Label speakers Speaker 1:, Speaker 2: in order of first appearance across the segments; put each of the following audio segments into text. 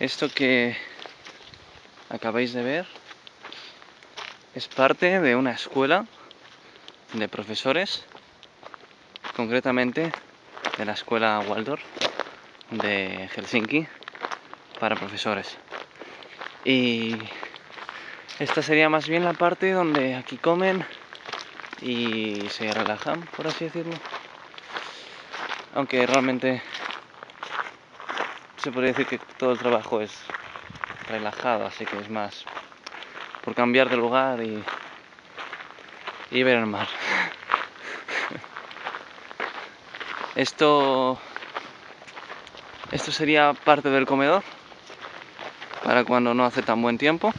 Speaker 1: Esto que acabáis de ver es parte de una escuela de profesores, concretamente de la escuela Waldorf de Helsinki para profesores. Y esta sería más bien la parte donde aquí comen y se relajan, por así decirlo. Aunque realmente se podría decir que todo el trabajo es relajado, así que es más por cambiar de lugar y, y ver el mar. Esto, esto sería parte del comedor para cuando no hace tan buen tiempo.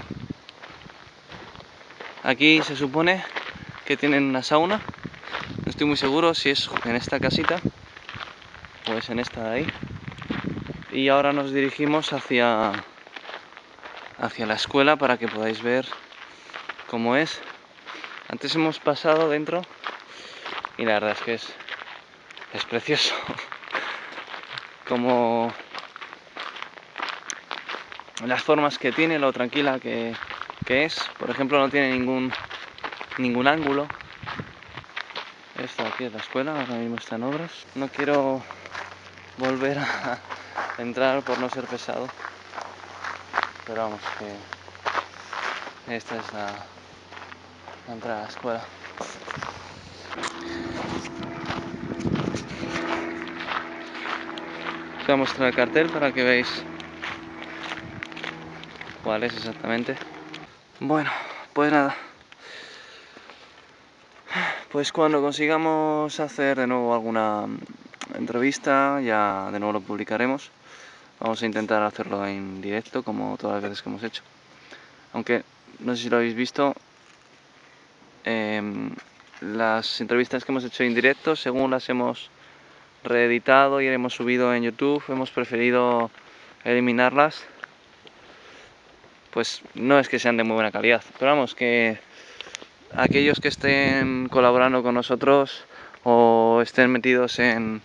Speaker 1: Aquí se supone que tienen una sauna. No estoy muy seguro si es en esta casita o es en esta de ahí y ahora nos dirigimos hacia hacia la escuela para que podáis ver cómo es. Antes hemos pasado dentro y la verdad es que es es precioso. Como las formas que tiene lo tranquila que, que es. Por ejemplo no tiene ningún ningún ángulo. Esto aquí es la escuela ahora mismo están obras. No quiero volver a entrar por no ser pesado. Pero vamos, que esta es la, entrada a la escuela. Os voy a mostrar el cartel para que veáis cuál es exactamente. Bueno, pues nada. Pues cuando consigamos hacer de nuevo alguna entrevista, ya de nuevo lo publicaremos. Vamos a intentar hacerlo en directo, como todas las veces que hemos hecho. Aunque, no sé si lo habéis visto, em, las entrevistas que hemos hecho en directo, según las hemos reeditado y hemos subido en YouTube, hemos preferido eliminarlas. Pues no es que sean de muy buena calidad, pero vamos, que aquellos que estén colaborando con nosotros o estén metidos en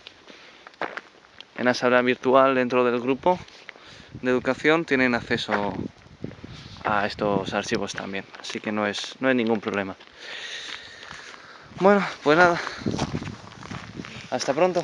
Speaker 1: en la sala virtual dentro del grupo de educación tienen acceso a estos archivos también, así que no es, no hay ningún problema. Bueno, pues nada, hasta pronto.